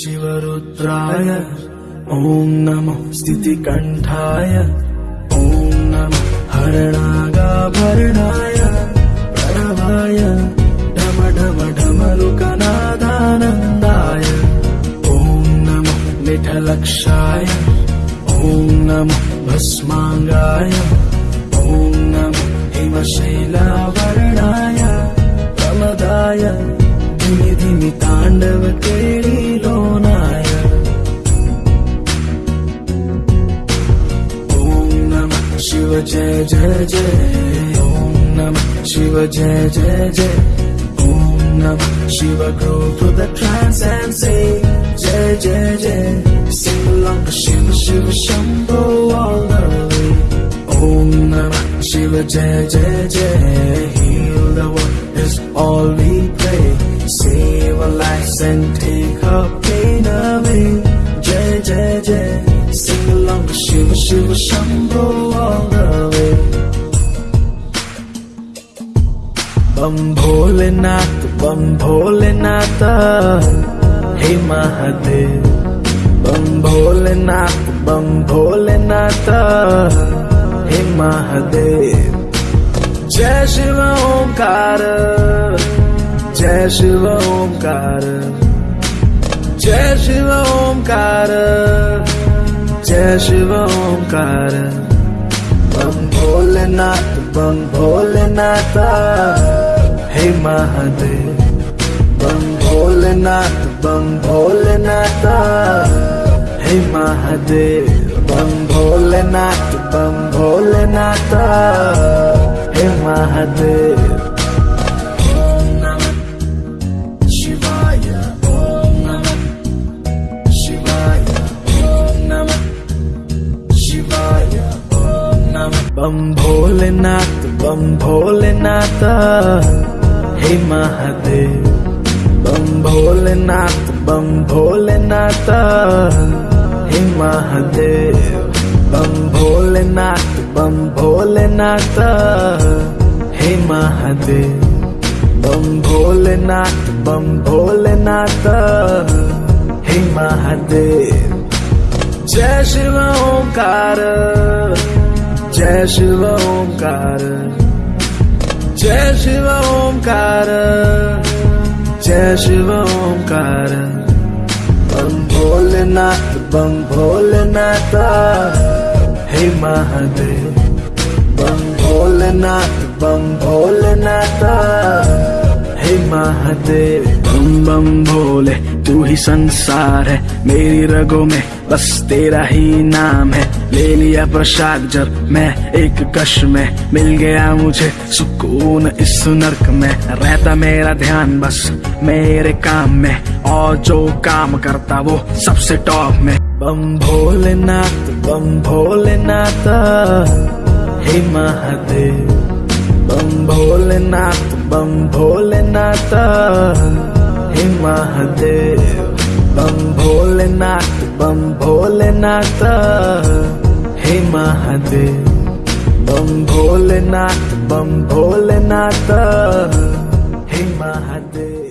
शिवरुद्राय ॐ नमो स्थितिकण्ठाय ॐ नमो हरणागाभरणाय प्रणवाय ढम ढम ढमरुकनादानन्दाय ॐ नमो निठलक्षाय ॐ नमो भस्माङ्गाय ॐ नमो हिमशैलावरणाय प्रमदाय धिमि धिमि ताण्डव शिव जय जय जय ॐ नमः शिव जय जय जय ॐ नमः Shiv go to the trance and say जय जय जय sing along Shiv Shiv Shambho all the way ॐ नमः शिव जय जय जय heal the world is all we pray save our lives and take our pain away जय जय जय sing along शिव शिव शम्भो बम भोलेनाथ बम भोलेनाथ, हे महादेव। बम भोलेनाथ बम भोलेनाथ, हे महादेव। जय शिव ओंकार, जय शिव ओंकार, जय शिव ओंकार, जय शिव ओंकार। बम भोलेनाथ बम भोलेनाथ हे महादेव बम भोलेनाथ बम भोलेनाथ। हे महादेव बम भोलेनाथ बम भोलेनाथ। हे महादेव। बम भोलेनाथ बम भोलेनाथ। हे महादेव, बम भोलेनाथ बम भोलेनाथ। हे महादेव, बम भोलेनाथ बम भोलेनाथ। हे महादेव, बम भोलेनाथ बम भोलेनाथ। हे महादेव, जय शिव ओंकार, जय शिव ओंकार। जय शिव ओंकार, जय शिव ओंकार। बम भोलेनाथ बम भोलेनाथ, हे महादेव। बम भोलेनाथ बम भोलेनाथ, हे महादेव। बम भोले तू ही संसार है, मेरी रगों में बस तेरा ही नाम है। ले लिया प्रसाद जब मैं एक कश में। मिल गया मुझे सुकून इस नर्क में। रहता मेरा ध्यान बस मेरे काम में, और जो काम करता वो सबसे टॉप में। बम भोलेनाथ बम भोलेनाथ, हे महादेव। बम भोलेनाथ बम भोलेनाथ। हे महादेव बम भोलेनाथ बम भोलेनाथ हे महादेव बम भोलेनाथ बम भोलेनाथ हे महादेव।